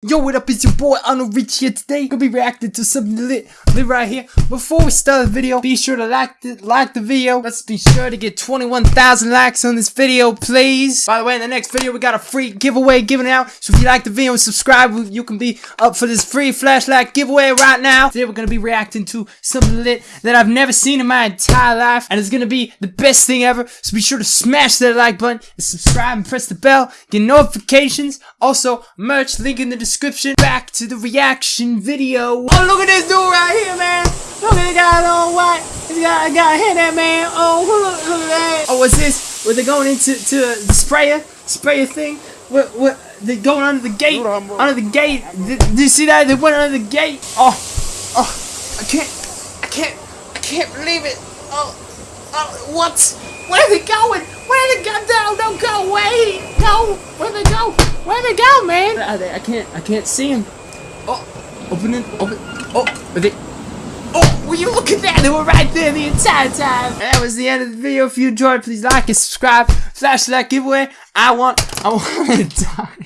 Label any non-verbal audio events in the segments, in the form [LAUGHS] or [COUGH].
Yo, what up? It's your boy Arnold Rich here today. Gonna be reacting to something lit, lit right here. Before we start the video, be sure to like the like the video. Let's be sure to get 21,000 likes on this video, please. By the way, in the next video, we got a free giveaway giving out. So if you like the video and subscribe, you can be up for this free flashlight giveaway right now. Today, we're gonna be reacting to something lit that I've never seen in my entire life, and it's gonna be the best thing ever. So be sure to smash that like button and subscribe and press the bell, get notifications. Also, merch link in the description. Back to the reaction video. Oh, look at this dude right here, man. Look at the guy on white. He's got, got a that man. Oh, look, [LAUGHS] look at that. Oh, what's this? Were they going into to the sprayer? Sprayer thing? What, what, they going under the gate? Under the gate? Did, did you see that? They went under the gate. Oh, oh, I can't, I can't, I can't believe it. Oh, oh, what? Where are they going? Where they go? No, don't go away. No, where they go? Where they go, man? Where are they? I can't, I can't see them. Oh, open it, open. Oh, are they? Oh, will you look at that? They were right there the entire time. That was the end of the video. If you enjoyed, please like and subscribe. Flash that giveaway. I want, I want to [LAUGHS] die.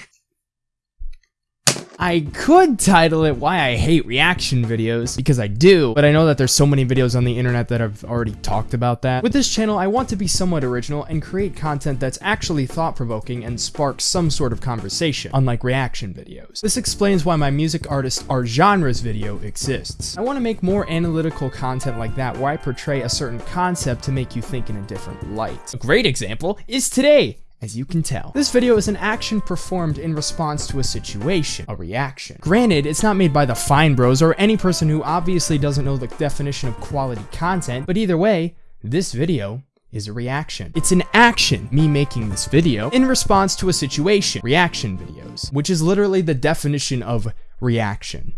I could title it Why I Hate Reaction Videos, because I do, but I know that there's so many videos on the internet that have already talked about that. With this channel, I want to be somewhat original and create content that's actually thought-provoking and sparks some sort of conversation, unlike reaction videos. This explains why my music artist Our genres video exists. I want to make more analytical content like that where I portray a certain concept to make you think in a different light. A great example is today, as you can tell. This video is an action performed in response to a situation, a reaction. Granted, it's not made by the Fine Bros or any person who obviously doesn't know the definition of quality content, but either way, this video is a reaction. It's an action, me making this video, in response to a situation, reaction videos, which is literally the definition of reaction.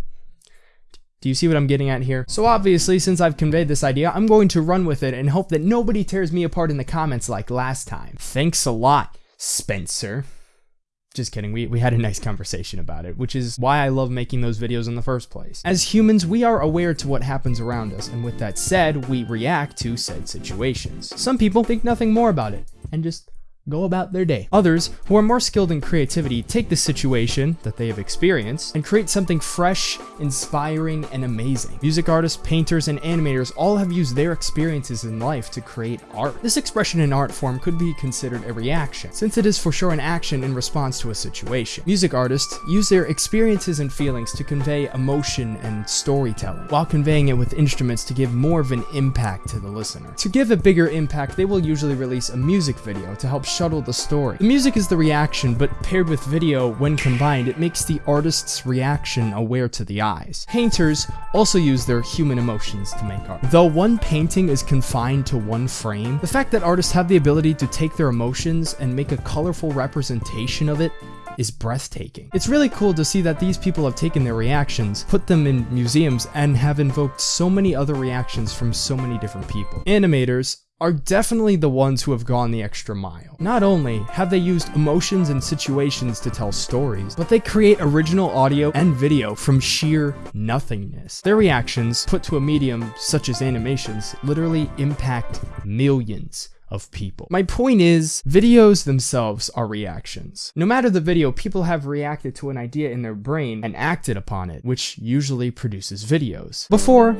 Do you see what I'm getting at here? So obviously, since I've conveyed this idea, I'm going to run with it and hope that nobody tears me apart in the comments like last time. Thanks a lot, Spencer. Just kidding, we, we had a nice conversation about it, which is why I love making those videos in the first place. As humans, we are aware to what happens around us, and with that said, we react to said situations. Some people think nothing more about it, and just go about their day. Others, who are more skilled in creativity, take the situation that they have experienced and create something fresh, inspiring, and amazing. Music artists, painters, and animators all have used their experiences in life to create art. This expression in art form could be considered a reaction, since it is for sure an action in response to a situation. Music artists use their experiences and feelings to convey emotion and storytelling, while conveying it with instruments to give more of an impact to the listener. To give a bigger impact, they will usually release a music video to help shuttle the story. The music is the reaction, but paired with video, when combined, it makes the artist's reaction aware to the eyes. Painters also use their human emotions to make art. Though one painting is confined to one frame, the fact that artists have the ability to take their emotions and make a colorful representation of it is breathtaking. It's really cool to see that these people have taken their reactions, put them in museums, and have invoked so many other reactions from so many different people. Animators are definitely the ones who have gone the extra mile. Not only have they used emotions and situations to tell stories, but they create original audio and video from sheer nothingness. Their reactions, put to a medium such as animations, literally impact millions of people. My point is, videos themselves are reactions. No matter the video, people have reacted to an idea in their brain and acted upon it, which usually produces videos. Before,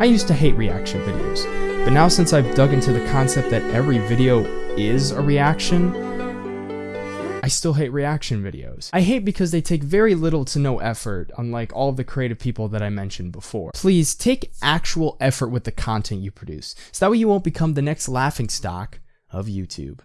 I used to hate reaction videos. But now since I've dug into the concept that every video is a reaction, I still hate reaction videos. I hate because they take very little to no effort, unlike all of the creative people that I mentioned before. Please take actual effort with the content you produce, so that way you won't become the next laughing stock of YouTube.